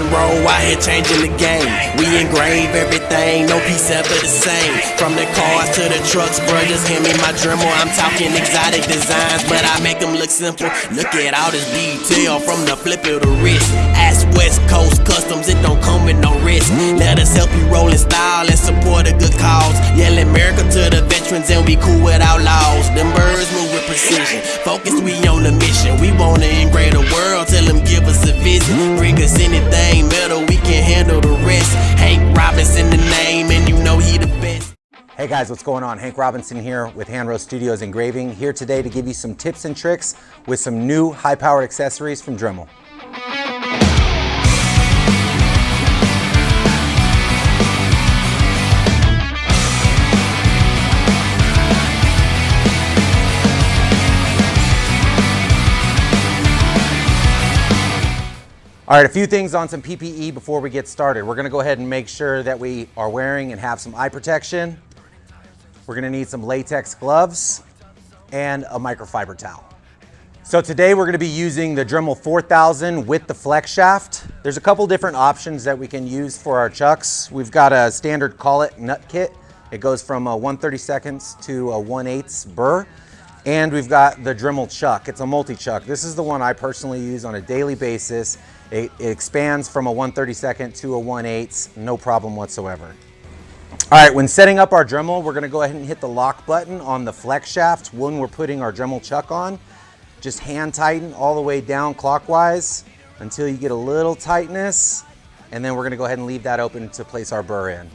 and roll out here changing the game. We engrave everything, no piece ever the same. From the cars to the trucks, bro, just hand me my Dremel. I'm talking exotic designs, but I make them look simple. Look at all this detail from the flip of the wrist. Ask West Coast Customs, it don't come with no risk. Let us help you roll in style and support a good cause. Yell America to the veterans, and we cool with outlaws. Them birds precision. Focused, we on the mission. We wanna engrave the world, tell them give us a visit. Bring us anything metal, we can handle the rest. Hank Robinson, the name, and you know he the best. Hey guys, what's going on? Hank Robinson here with Hanro Studios Engraving, here today to give you some tips and tricks with some new high-powered accessories from Dremel. All right, a few things on some PPE before we get started. We're gonna go ahead and make sure that we are wearing and have some eye protection. We're gonna need some latex gloves and a microfiber towel. So today we're gonna be using the Dremel 4000 with the flex shaft. There's a couple different options that we can use for our chucks. We've got a standard collet nut kit. It goes from a 1 seconds to a 1 8 burr. And we've got the Dremel chuck. It's a multi-chuck. This is the one I personally use on a daily basis. It, it expands from a 132nd to a 1 8 no problem whatsoever. All right, when setting up our Dremel, we're gonna go ahead and hit the lock button on the flex shaft when we're putting our Dremel chuck on. Just hand tighten all the way down clockwise until you get a little tightness, and then we're gonna go ahead and leave that open to place our burr in.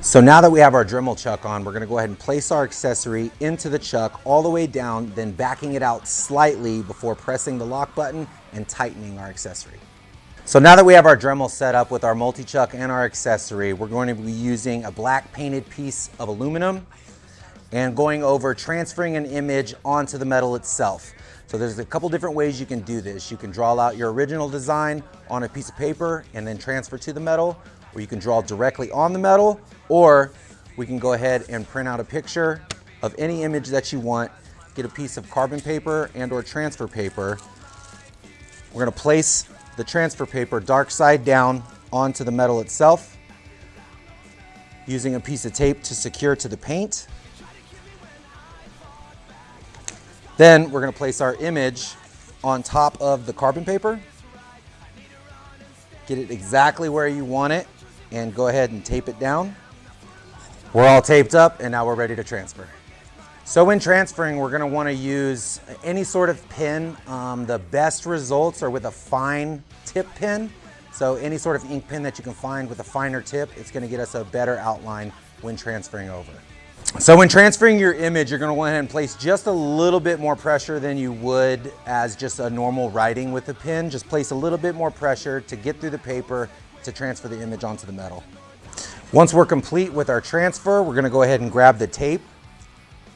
So now that we have our Dremel chuck on, we're gonna go ahead and place our accessory into the chuck all the way down, then backing it out slightly before pressing the lock button and tightening our accessory. So now that we have our Dremel set up with our multi-chuck and our accessory, we're going to be using a black painted piece of aluminum and going over transferring an image onto the metal itself. So there's a couple different ways you can do this. You can draw out your original design on a piece of paper and then transfer to the metal, or you can draw directly on the metal, or we can go ahead and print out a picture of any image that you want, get a piece of carbon paper and or transfer paper. We're gonna place the transfer paper dark side down onto the metal itself using a piece of tape to secure to the paint. Then we're gonna place our image on top of the carbon paper. Get it exactly where you want it and go ahead and tape it down. We're all taped up and now we're ready to transfer. So when transferring, we're gonna wanna use any sort of pin. Um, the best results are with a fine tip pin. So any sort of ink pen that you can find with a finer tip, it's gonna get us a better outline when transferring over. So when transferring your image, you're gonna go ahead and place just a little bit more pressure than you would as just a normal writing with a pen. Just place a little bit more pressure to get through the paper to transfer the image onto the metal. Once we're complete with our transfer, we're gonna go ahead and grab the tape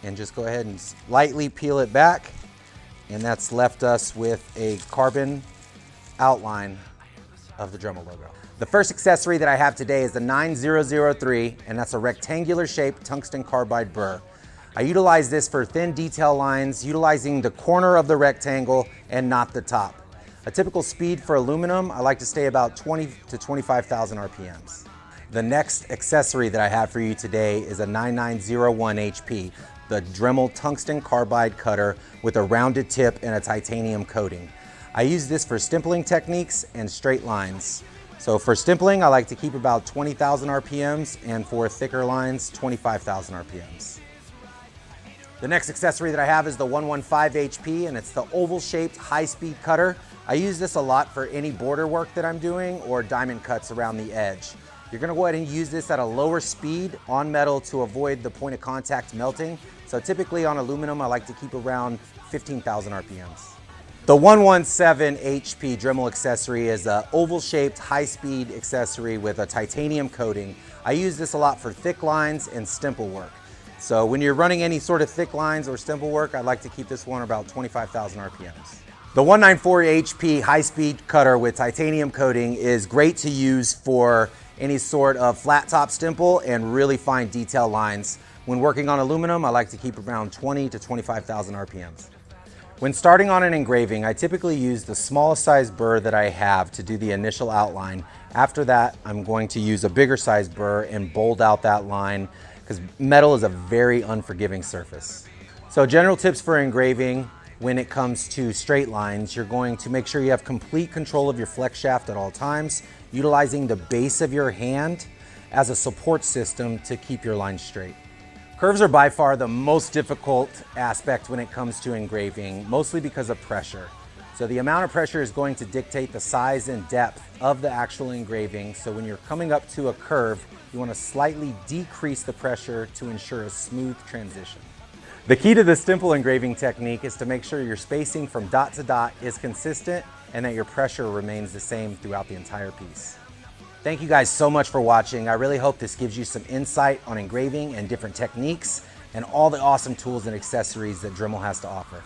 and just go ahead and lightly peel it back. And that's left us with a carbon outline of the Dremel logo. The first accessory that I have today is the 9003, and that's a rectangular shaped tungsten carbide burr. I utilize this for thin detail lines, utilizing the corner of the rectangle and not the top. A typical speed for aluminum, I like to stay about 20 to 25,000 RPMs. The next accessory that I have for you today is a 9901 HP, the Dremel tungsten carbide cutter with a rounded tip and a titanium coating. I use this for stippling techniques and straight lines. So for stippling, I like to keep about 20,000 RPMs and for thicker lines, 25,000 RPMs. The next accessory that I have is the 115 HP and it's the oval shaped high speed cutter. I use this a lot for any border work that I'm doing or diamond cuts around the edge. You're gonna go ahead and use this at a lower speed on metal to avoid the point of contact melting. So typically on aluminum, I like to keep around 15,000 RPMs. The 117 HP Dremel accessory is an oval shaped high speed accessory with a titanium coating. I use this a lot for thick lines and stipple work. So when you're running any sort of thick lines or stipple work, I like to keep this one about 25,000 RPMs. The 194 HP high speed cutter with titanium coating is great to use for any sort of flat top stipple and really fine detail lines. When working on aluminum, I like to keep around 20 to 25,000 RPMs. When starting on an engraving, I typically use the smallest size burr that I have to do the initial outline. After that, I'm going to use a bigger size burr and bold out that line because metal is a very unforgiving surface. So general tips for engraving, when it comes to straight lines, you're going to make sure you have complete control of your flex shaft at all times, utilizing the base of your hand as a support system to keep your line straight. Curves are by far the most difficult aspect when it comes to engraving, mostly because of pressure. So the amount of pressure is going to dictate the size and depth of the actual engraving. So when you're coming up to a curve, you want to slightly decrease the pressure to ensure a smooth transition. The key to this simple engraving technique is to make sure your spacing from dot to dot is consistent and that your pressure remains the same throughout the entire piece. Thank you guys so much for watching. I really hope this gives you some insight on engraving and different techniques and all the awesome tools and accessories that Dremel has to offer.